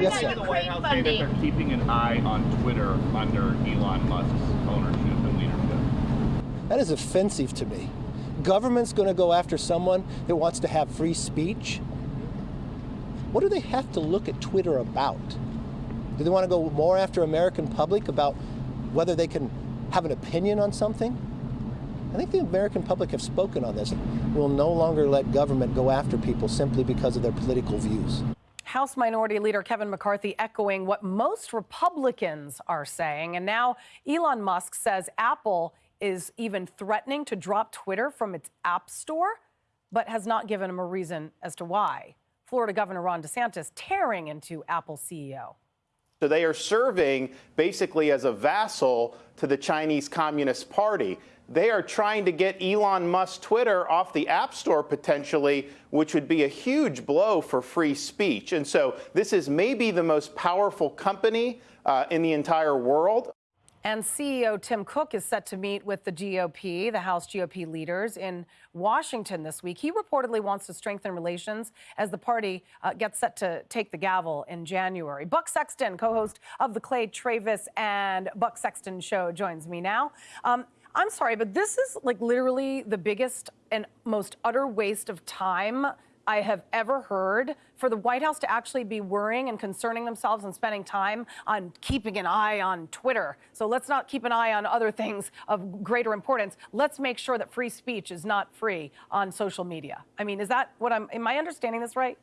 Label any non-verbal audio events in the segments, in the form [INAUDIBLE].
Yes, sir. The White House say that they're keeping an eye on Twitter under Elon Musk's ownership and leadership. That is offensive to me. Government's going to go after someone that wants to have free speech. What do they have to look at Twitter about? Do they want to go more after American public about whether they can have an opinion on something? I think the American public have spoken on this. We'll no longer let government go after people simply because of their political views. House Minority Leader Kevin McCarthy echoing what most Republicans are saying. And now Elon Musk says Apple is even threatening to drop Twitter from its App Store, but has not given him a reason as to why. Florida Governor Ron DeSantis tearing into Apple CEO. So they are serving basically as a vassal to the Chinese Communist Party. They are trying to get Elon Musk Twitter off the App Store potentially, which would be a huge blow for free speech. And so this is maybe the most powerful company uh, in the entire world. And CEO Tim Cook is set to meet with the GOP, the House GOP leaders, in Washington this week. He reportedly wants to strengthen relations as the party uh, gets set to take the gavel in January. Buck Sexton, co host of the Clay Travis and Buck Sexton Show, joins me now. Um, I'm sorry, but this is like literally the biggest and most utter waste of time I have ever heard for the White House to actually be worrying and concerning themselves and spending time on keeping an eye on Twitter. So let's not keep an eye on other things of greater importance. Let's make sure that free speech is not free on social media. I mean, is that what I'm, am I understanding this right?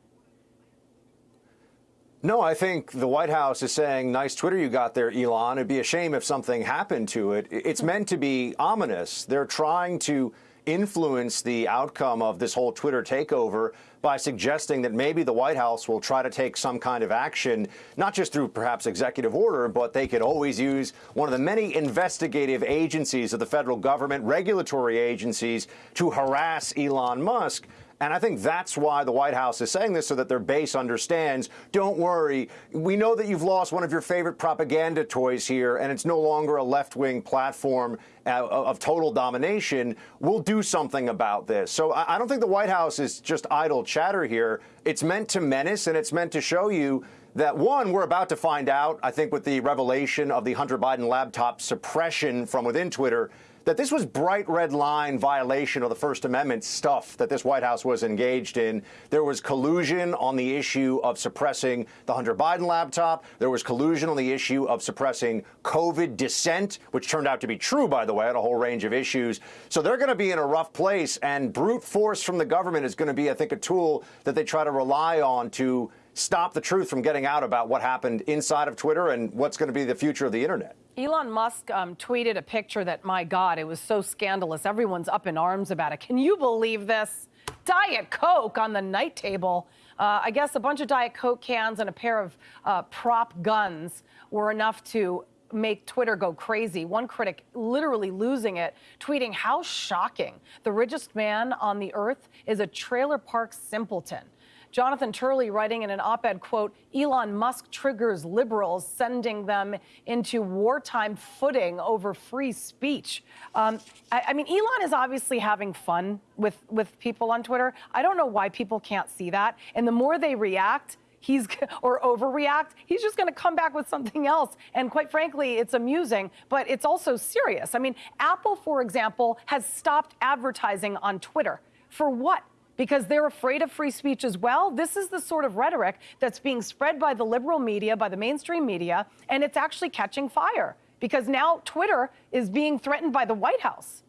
No, I think the White House is saying, nice Twitter you got there, Elon. It'd be a shame if something happened to it. It's meant to be ominous. They're trying to influence the outcome of this whole Twitter takeover by suggesting that maybe the White House will try to take some kind of action, not just through perhaps executive order, but they could always use one of the many investigative agencies of the federal government, regulatory agencies, to harass Elon Musk. And I think that's why the White House is saying this so that their base understands don't worry. We know that you've lost one of your favorite propaganda toys here, and it's no longer a left wing platform uh, of total domination. We'll do something about this. So I don't think the White House is just idle chatter here. It's meant to menace and it's meant to show you that one, we're about to find out, I think, with the revelation of the Hunter Biden laptop suppression from within Twitter that this was bright red line violation of the First Amendment stuff that this White House was engaged in. There was collusion on the issue of suppressing the Hunter Biden laptop. There was collusion on the issue of suppressing COVID dissent, which turned out to be true, by the way, on a whole range of issues. So they're going to be in a rough place, and brute force from the government is going to be, I think, a tool that they try to rely on to stop the truth from getting out about what happened inside of Twitter and what's going to be the future of the internet. Elon Musk um, tweeted a picture that, my God, it was so scandalous. Everyone's up in arms about it. Can you believe this? Diet Coke on the night table. Uh, I guess a bunch of Diet Coke cans and a pair of uh, prop guns were enough to make Twitter go crazy. One critic literally losing it, tweeting, How shocking. The richest man on the earth is a trailer park simpleton. Jonathan Turley writing in an op-ed, quote, Elon Musk triggers liberals, sending them into wartime footing over free speech. Um, I, I mean, Elon is obviously having fun with, with people on Twitter. I don't know why people can't see that. And the more they react, he's [LAUGHS] or overreact, he's just going to come back with something else. And quite frankly, it's amusing, but it's also serious. I mean, Apple, for example, has stopped advertising on Twitter. For what? Because they're afraid of free speech as well. This is the sort of rhetoric that's being spread by the liberal media, by the mainstream media, and it's actually catching fire because now Twitter is being threatened by the White House.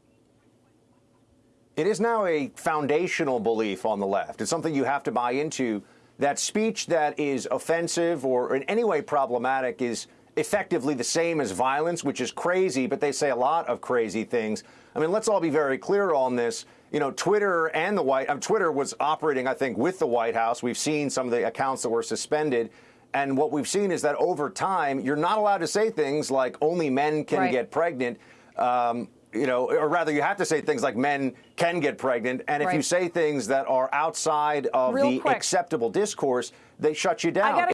It is now a foundational belief on the left. It's something you have to buy into that speech that is offensive or in any way problematic is effectively the same as violence, which is crazy, but they say a lot of crazy things. I mean, let's all be very clear on this you know, Twitter and the White um, Twitter was operating, I think, with the White House. We've seen some of the accounts that were suspended. And what we've seen is that over time, you're not allowed to say things like only men can right. get pregnant. Um, you know, or rather, you have to say things like men can get pregnant. And if right. you say things that are outside of Real the quick. acceptable discourse, they shut you down.